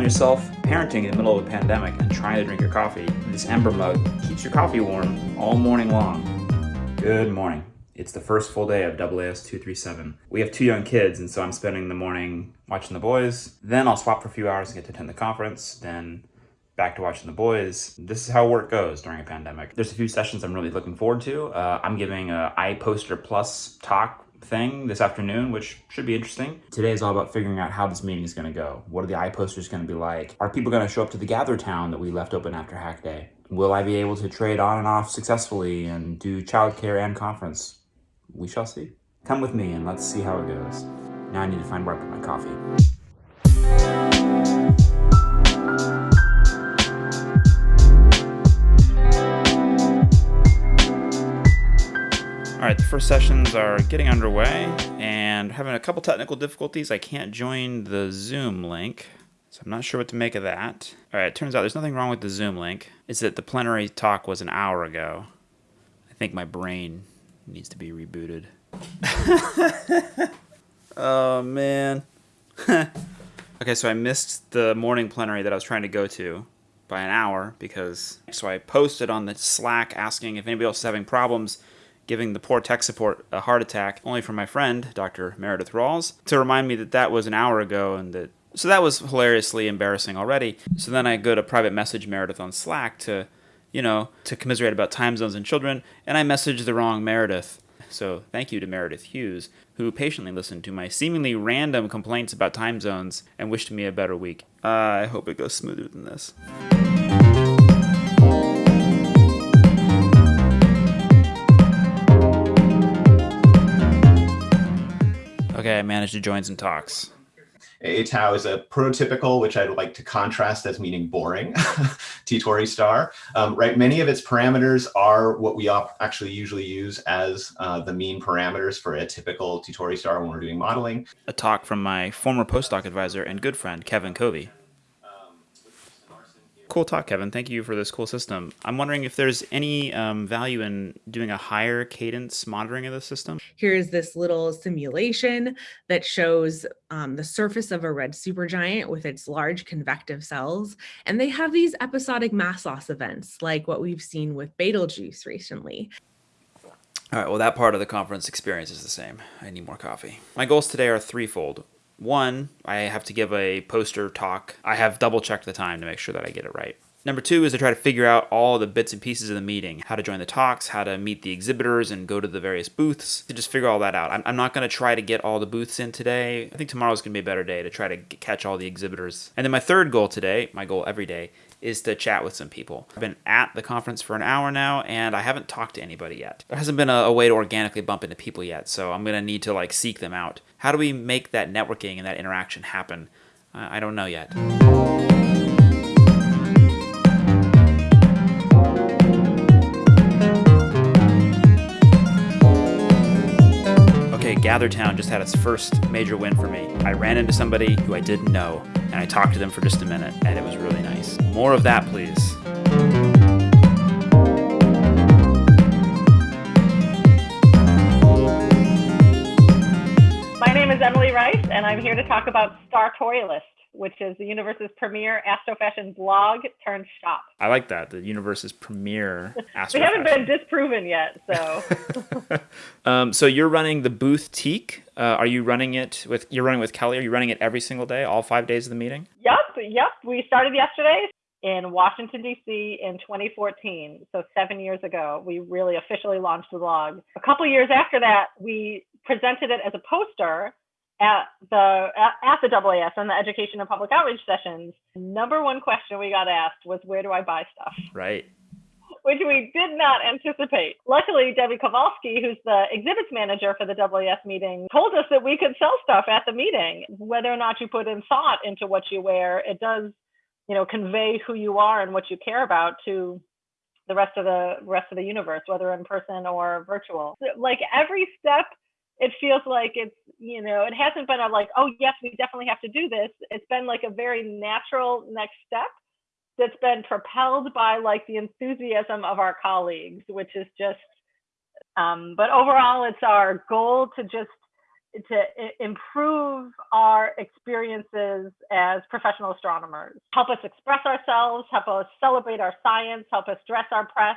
find yourself parenting in the middle of a pandemic and trying to drink your coffee, this Ember mug keeps your coffee warm all morning long. Good morning. It's the first full day of AAS 237. We have two young kids, and so I'm spending the morning watching the boys. Then I'll swap for a few hours and get to attend the conference. Then back to watching the boys. This is how work goes during a pandemic. There's a few sessions I'm really looking forward to. Uh, I'm giving a iPoster Plus talk thing this afternoon, which should be interesting. Today is all about figuring out how this meeting is going to go. What are the iPosters going to be like? Are people going to show up to the Gather Town that we left open after Hack Day? Will I be able to trade on and off successfully and do childcare and conference? We shall see. Come with me and let's see how it goes. Now I need to find where I put my coffee. All right, the first sessions are getting underway and having a couple technical difficulties. I can't join the Zoom link, so I'm not sure what to make of that. All right, it turns out there's nothing wrong with the Zoom link. It's that the plenary talk was an hour ago. I think my brain needs to be rebooted. oh, man. okay, so I missed the morning plenary that I was trying to go to by an hour because so I posted on the Slack asking if anybody else is having problems giving the poor tech support a heart attack, only from my friend, Dr. Meredith Rawls, to remind me that that was an hour ago and that. So that was hilariously embarrassing already. So then I go to private message Meredith on Slack to, you know, to commiserate about time zones and children, and I messaged the wrong Meredith. So thank you to Meredith Hughes, who patiently listened to my seemingly random complaints about time zones and wished me a better week. Uh, I hope it goes smoother than this. Okay, I managed to join some talks. A tau is a prototypical, which I'd like to contrast as meaning boring, T-Tauri star. Um, right, many of its parameters are what we actually usually use as uh, the mean parameters for a typical T-Tauri star when we're doing modeling. A talk from my former postdoc advisor and good friend, Kevin Covey. Cool talk, Kevin. Thank you for this cool system. I'm wondering if there's any um, value in doing a higher cadence monitoring of the system. Here's this little simulation that shows um, the surface of a red supergiant with its large convective cells. And they have these episodic mass loss events like what we've seen with Betelgeuse recently. All right, well, that part of the conference experience is the same. I need more coffee. My goals today are threefold. One, I have to give a poster talk. I have double checked the time to make sure that I get it right. Number two is to try to figure out all the bits and pieces of the meeting, how to join the talks, how to meet the exhibitors and go to the various booths, to just figure all that out. I'm, I'm not going to try to get all the booths in today. I think tomorrow's going to be a better day to try to catch all the exhibitors. And then my third goal today, my goal every day, is to chat with some people. I've been at the conference for an hour now and I haven't talked to anybody yet. There hasn't been a, a way to organically bump into people yet, so I'm going to need to like seek them out. How do we make that networking and that interaction happen? Uh, I don't know yet. Okay, GatherTown just had its first major win for me. I ran into somebody who I didn't know, and I talked to them for just a minute, and it was really nice. More of that, please. Name is Emily Rice, and I'm here to talk about Startorialist, which is the universe's premier astrofashion blog turned shop. I like that. The universe's premier astrofashion. we haven't been disproven yet, so. um, so you're running the booth Teak. Uh, are you running it with? You're running with Kelly. Are you running it every single day, all five days of the meeting? Yep, yep. We started yesterday in Washington D.C. in 2014, so seven years ago. We really officially launched the blog. A couple years after that, we presented it as a poster at the at the AAS and the education and public outreach sessions. Number one question we got asked was, "Where do I buy stuff?" Right. Which we did not anticipate. Luckily, Debbie Kowalski, who's the exhibits manager for the AAS meeting, told us that we could sell stuff at the meeting. Whether or not you put in thought into what you wear, it does, you know, convey who you are and what you care about to the rest of the rest of the universe, whether in person or virtual. Like every step it feels like it's you know it hasn't been a like oh yes we definitely have to do this. It's been like a very natural next step that's been propelled by like the enthusiasm of our colleagues which is just um, but overall it's our goal to just to improve our experiences as professional astronomers, help us express ourselves, help us celebrate our science, help us dress our press,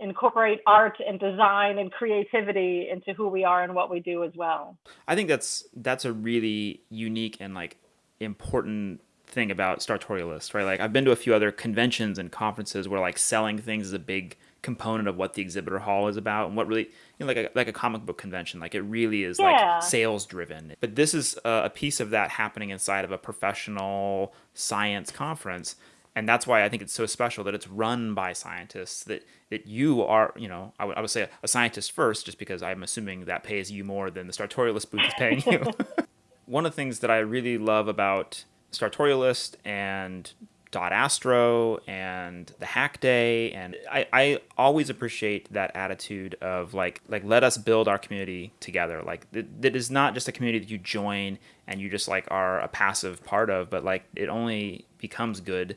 incorporate art and design and creativity into who we are and what we do as well. I think that's that's a really unique and like important thing about Startorialist, right? Like I've been to a few other conventions and conferences where like selling things is a big component of what the exhibitor hall is about and what really you know like a like a comic book convention like it really is yeah. like sales driven but this is a piece of that happening inside of a professional science conference and that's why I think it's so special that it's run by scientists. That that you are, you know, I would, I would say a scientist first, just because I'm assuming that pays you more than the Startorialist booth is paying you. One of the things that I really love about Startorialist and Dot Astro and the Hack Day, and I, I always appreciate that attitude of like like let us build our community together. Like that, that is not just a community that you join and you just like are a passive part of, but like it only becomes good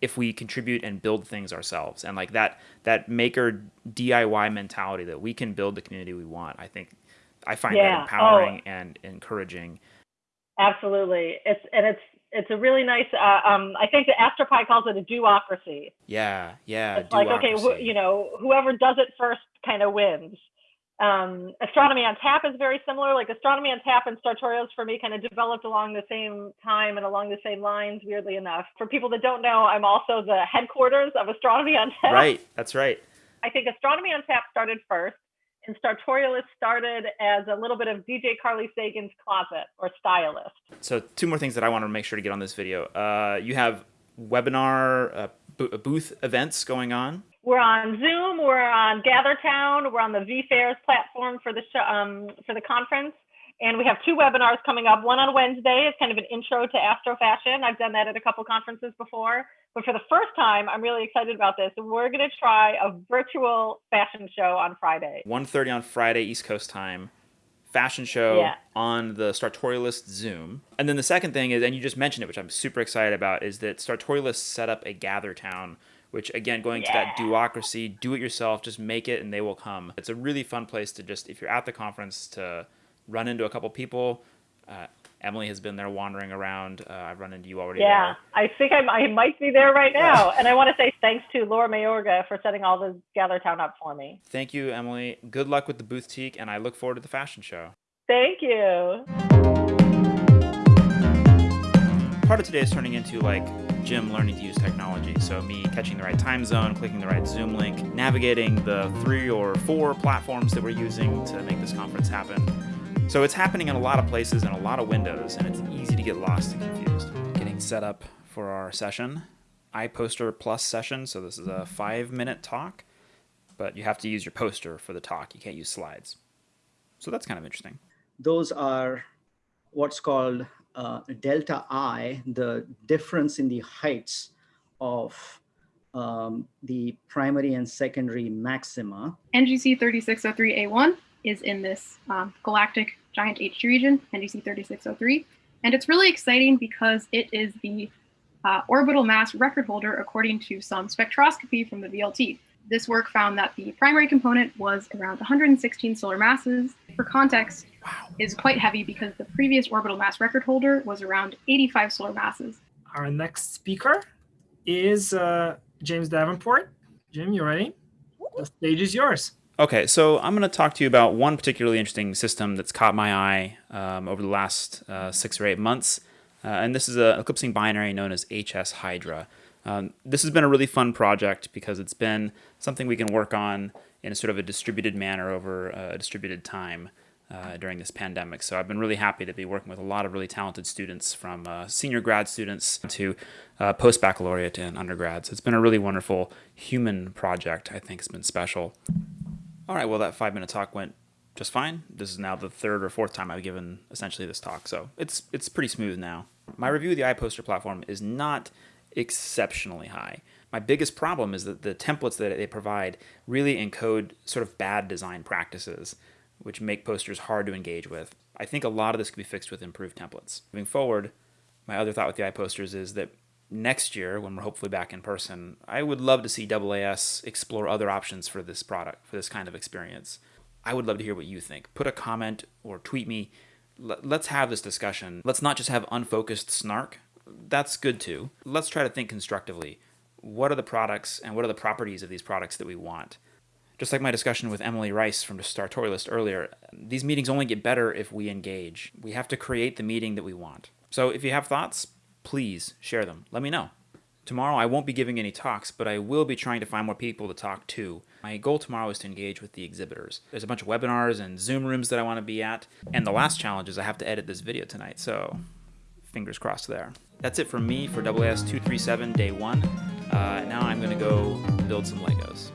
if we contribute and build things ourselves and like that that maker DIY mentality that we can build the community we want. I think I find yeah. that empowering oh. and encouraging. Absolutely. It's and it's it's a really nice uh, um, I think the Astropy calls it a do-ocracy. Yeah, yeah. It's like okay, wh- you know, whoever does it first kind of wins um, astronomy on tap is very similar. Like astronomy on tap and startorials for me kind of developed along the same time and along the same lines weirdly enough. For people that don't know i'm also the headquarters of astronomy on tap. Right that's right. I think astronomy on tap started first and startorialist started as a little bit of dj carly sagan's closet or stylist. So two more things that i want to make sure to get on this video. Uh, you have webinar uh, booth events going on we're on Zoom. We're on GatherTown. We're on the vFairs platform for the show, um, for the conference, and we have two webinars coming up. One on Wednesday is kind of an intro to astro fashion. I've done that at a couple conferences before, but for the first time, I'm really excited about this. We're going to try a virtual fashion show on Friday. 1:30 on Friday East Coast time. Fashion show yeah. on the Startorialist Zoom. And then the second thing is, and you just mentioned it, which I'm super excited about, is that Startorialist set up a GatherTown which again going yeah. to that do-ocracy do it yourself just make it and they will come. It's a really fun place to just if you're at the conference to run into a couple people. Uh, emily has been there wandering around. Uh, i've run into you already yeah there. i think I'm, i might be there right now. And i want to say thanks to laura mayorga for setting all this gather town up for me. Thank you emily. Good luck with the boutique and i look forward to the fashion show. Thank you part of today is turning into like Jim learning to use technology. So me catching the right time zone, clicking the right Zoom link, navigating the three or four platforms that we're using to make this conference happen. So it's happening in a lot of places and a lot of windows, and it's easy to get lost and confused. Getting set up for our session, iPoster Plus session. So this is a five minute talk, but you have to use your poster for the talk. You can't use slides. So that's kind of interesting. Those are what's called uh, delta I, the difference in the heights of um, the primary and secondary maxima. NGC 3603A1 is in this um, galactic giant H2 region, NGC 3603. And it's really exciting because it is the uh, orbital mass record holder according to some spectroscopy from the VLT. This work found that the primary component was around 116 solar masses. For context, wow. is quite heavy because the previous orbital mass record holder was around 85 solar masses. Our next speaker is uh, James Davenport. Jim, you ready? The stage is yours. Okay, so I'm going to talk to you about one particularly interesting system that's caught my eye um, over the last uh, six or eight months. Uh, and this is an eclipsing binary known as HS Hydra. Um, this has been a really fun project because it's been something we can work on in a sort of a distributed manner over a distributed time uh, during this pandemic. So I've been really happy to be working with a lot of really talented students from uh, senior grad students to uh, post baccalaureate and undergrads. It's been a really wonderful human project. I think it's been special. All right, well, that five minute talk went just fine. This is now the third or fourth time I've given essentially this talk, so it's it's pretty smooth now. My review of the iPoster platform is not exceptionally high. My biggest problem is that the templates that they provide really encode sort of bad design practices, which make posters hard to engage with. I think a lot of this could be fixed with improved templates. Moving forward, my other thought with the iPosters is that next year, when we're hopefully back in person, I would love to see AAS explore other options for this product, for this kind of experience. I would love to hear what you think. Put a comment or tweet me let's have this discussion. Let's not just have unfocused snark. That's good too. Let's try to think constructively. What are the products and what are the properties of these products that we want? Just like my discussion with Emily Rice from the Startorialist earlier, these meetings only get better if we engage. We have to create the meeting that we want. So if you have thoughts, please share them. Let me know. Tomorrow I won't be giving any talks, but I will be trying to find more people to talk to. My goal tomorrow is to engage with the exhibitors. There's a bunch of webinars and Zoom rooms that I want to be at. And the last challenge is I have to edit this video tonight, so fingers crossed there. That's it from me for AAS 237 day one. Uh, now I'm going to go build some Legos.